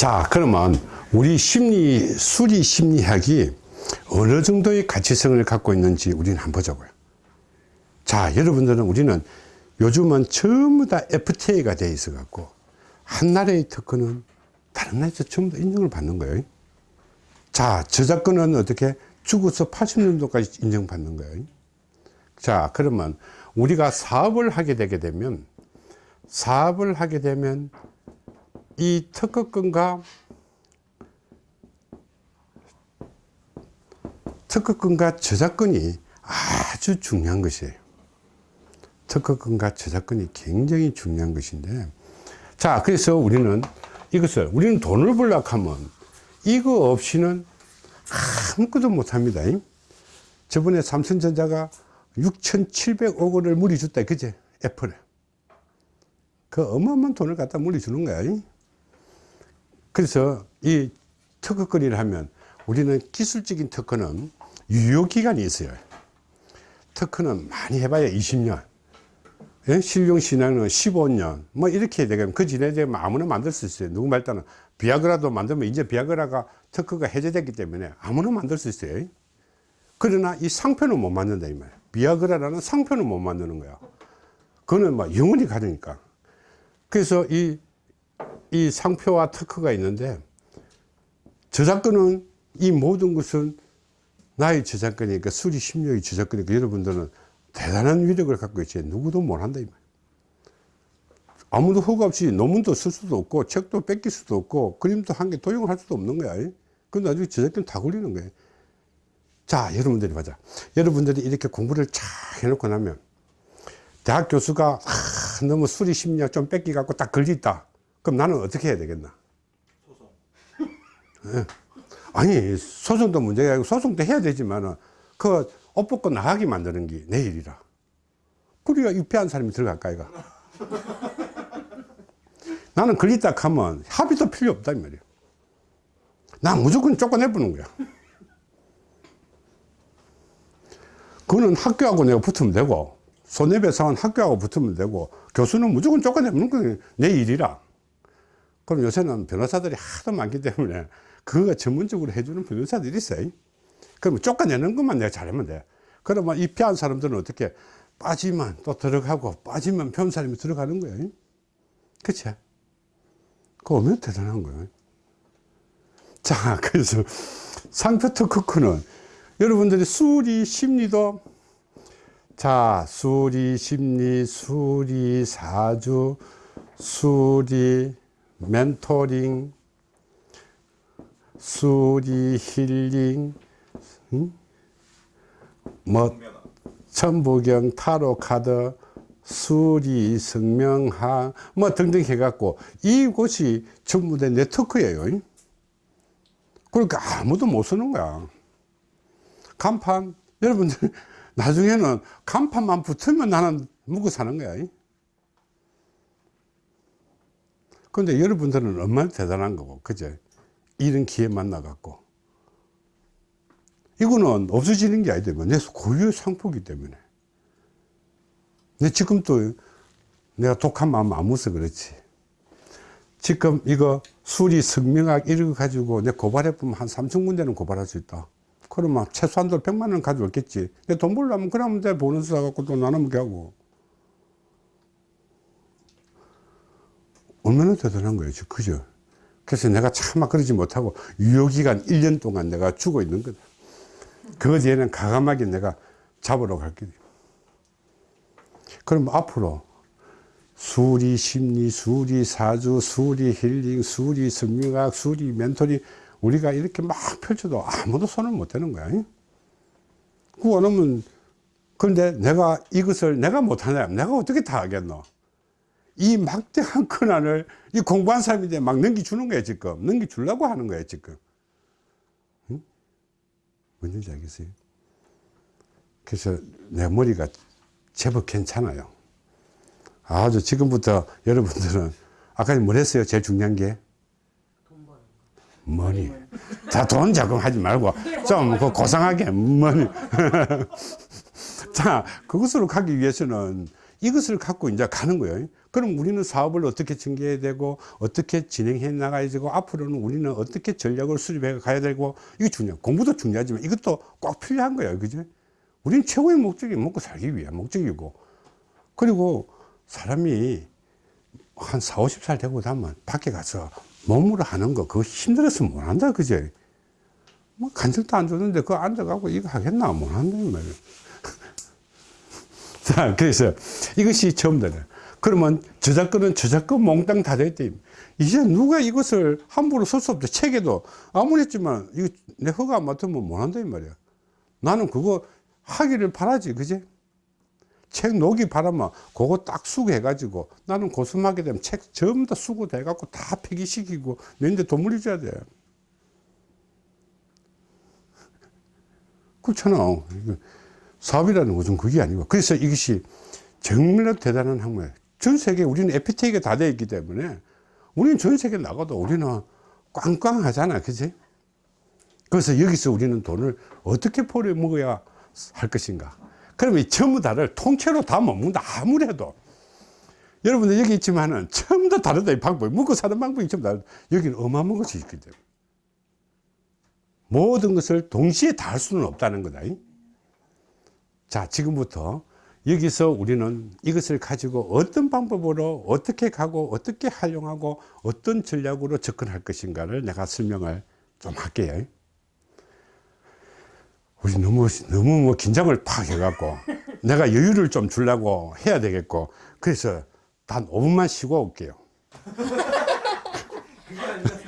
자 그러면 우리 심리 수리 심리학이 어느 정도의 가치성을 갖고 있는지 우리는 한번 보자고요. 자 여러분들은 우리는 요즘은 전부 다 FTA가 돼 있어 갖고 한 나라의 특허는 다른 나라에서 전부 다 인정을 받는 거예요. 자 저작권은 어떻게 죽어서 80년도까지 인정받는 거예요? 자 그러면 우리가 사업을 하게 되게 되면 사업을 하게 되면 이 특허권과 특허권과 저작권이 아주 중요한 것이에요. 특허권과 저작권이 굉장히 중요한 것인데 자 그래서 우리는 이것을 우리는 돈을 벌려고 하면 이거 없이는 아무것도 못합니다. 저번에 삼성전자가 6,700억 원을 물이 줬다. 그제? 애플에. 그 어마어마한 돈을 갖다 물리 주는 거야 그래서 이 특허권이라 하면 우리는 기술적인 특허는 유효기간이 있어요. 특허는 많이 해봐야 20년 예? 실용신앙은 15년 뭐 이렇게 되면 그 전에 되면 아무나 만들 수 있어요. 누구 말따는 비아그라도 만들면 이제 비아그라가 특허가 해제됐기 때문에 아무나 만들 수 있어요. 그러나 이 상표는 못 만든다 이 말이야 비아그라라는 상표는 못 만드는 거야. 그거는 뭐 영원히 가니까. 그래서 이, 이 상표와 특허가 있는데 저작권은 이 모든 것은 나의 저작권이니까 수리 심리의 저작권이니까 여러분들은 대단한 위력을 갖고 있지. 누구도 못한다 이 말. 아무도 허가 없이 논문도 쓸 수도 없고 책도 뺏길 수도 없고 그림도 한 개 도용을 할 수도 없는 거야. 그 나중에 저작권 다 걸리는 거야. 자 여러분들이 보자. 여러분들이 이렇게 공부를 잘 해놓고 나면 대학 교수가 아, 너무 수리 심리학 좀 뺏기 갖고 딱 걸렸다 그럼 나는 어떻게 해야 되겠나? 소송 네. 아니 소송도 문제가 아니고 소송도 해야 되지만 그옷 벗고 나가게 만드는 게 내 일이라. 그래야 입회한 사람이 들어갈까 이가 나는 걸렸다 하면 합의도 필요 없다 이 말이야. 나 무조건 쫓아내보는 거야. 그거는 학교하고 내가 붙으면 되고 손해배상은 학교하고 붙으면 되고 교수는 무조건 쫓아내는 거내 일이라 그럼 요새는 변호사들이 하도 많기 때문에 그거가 전문적으로 해주는 변호사들이 있어요. 그러면 쫓아내는 것만 내가 잘하면 돼. 그러면 이 피한 사람들은 어떻게 빠지면 또 들어가고 빠지면 변사람이 들어가는 거예요? 그치? 그거 얼마나 대단한 거예요. 자 그래서 상표 특허크는 여러분들이 수리 심리도 자 수리 심리 수리 사주 수리 멘토링 수리 힐링 응? 뭐 천부경 타로 카드 수리 성명학 뭐 등등 해갖고 이곳이 전부 다 네트워크예요. 그러니까 아무도 못 쓰는 거야. 간판 여러분들 나중에는 간판만 붙으면 나는 묵고 사는 거야 근데 여러분들은 얼마나 대단한 거고 그죠 이런 기회 만나 갖고. 이거는 없어지는 게 아니다 내 고유의 상표기 때문에. 내 지금 또 내가 독한 마음 안 무서 그렇지. 지금 이거 수리 성명학 이런 거 가지고 내 고발해 보면 한 3천 군데는 고발할 수 있다. 그러면 최소한도 100만 원 가져올겠지. 내 돈 벌려면 그러면 내 보너스 사갖고 또 나눠먹게 하고 얼마나 대단한 거예요. 그죠? 그래서 내가 차마 그러지 못하고 유효기간 1년 동안 내가 죽어 있는 거다. 그 뒤에는 가감하게 내가 잡으러 갈게. 그럼 앞으로 수리 심리, 수리 사주, 수리 힐링, 수리 성명학, 수리 멘토링 우리가 이렇게 막 펼쳐도 아무도 손을 못 대는 거야. 그거 원하면 그런데 내가 이것을 내가 못하냐? 내가 어떻게 다 하겠노 이 막대한 권한을 이 공부한 사람인데 막 넘겨주는 거야 지금. 넘겨주려고 하는 거야 지금. 응? 뭔지 알겠어요? 그래서 내 머리가 제법 괜찮아요. 아주 지금부터 여러분들은 아까 뭘 했어요? 제일 중요한 게? 머니 자돈 자금하지 말고 좀그 고상하게 머니 자 그것으로 가기 위해서는 이것을 갖고 이제 가는 거예요. 그럼 우리는 사업을 어떻게 전개해야 되고, 어떻게 진행해 나가야 되고, 앞으로는 우리는 어떻게 전략을 수립해 가야 되고, 이게 중요. 공부도 중요하지만 이것도 꼭 필요한 거예요. 그죠? 우리는 최고의 목적이 먹고 살기 위한 목적이고, 그리고 사람이 한 4, 50살 되고 나면 밖에 가서 몸으로 하는 거 그거 힘들어서 못 한다 그죠 뭐 간식도 안 주는데 그거 앉아가고 이거 하겠나 못 한다는 말이에요 자 그래서 이것이 처음부터 그러면 저작권은 저작권 몽땅 다 됐대 이제 누가 이것을 함부로 쓸 수 없죠. 책에도. 아무리 했지만 이거 내 허가 안 맡으면 못 한다 이 말이야. 나는 그거 하기를 바라지 그지? 책 녹이 바라면 그거 딱 수거해 가지고 나는 고수하게 되면 책 전부 다 수거돼 갖고 다 폐기시키고 내한테 돈 물려줘야 돼. 그렇잖아 사업이라는 것은 그게 아니고. 그래서 이것이 정말로 대단한 학문이에요. 전 세계 우리는 FTA가 다 되어 있기 때문에 우리는 전 세계 나가도 우리는 꽝꽝하잖아. 그지 그래서 여기서 우리는 돈을 어떻게 벌어 먹어야 할 것인가? 그러면 이 전부 다를 통째로 다 못 먹는다. 아무래도. 여러분들 여기 있지만은 전부 다 다르다 이 방법이. 먹고 사는 방법이 전부 다르다. 여기는 어마어마한 것이 있기 때문에. 모든 것을 동시에 다 할 수는 없다는 거다 자 지금부터 여기서 우리는 이것을 가지고 어떤 방법으로 어떻게 가고 어떻게 활용하고 어떤 전략으로 접근할 것인가를 내가 설명을 좀 할게요. 우리 너무 너무 뭐 긴장을 팍 해갖고 내가 여유를 좀 주려고 해야 되겠고 그래서 단 5분만 쉬고 올게요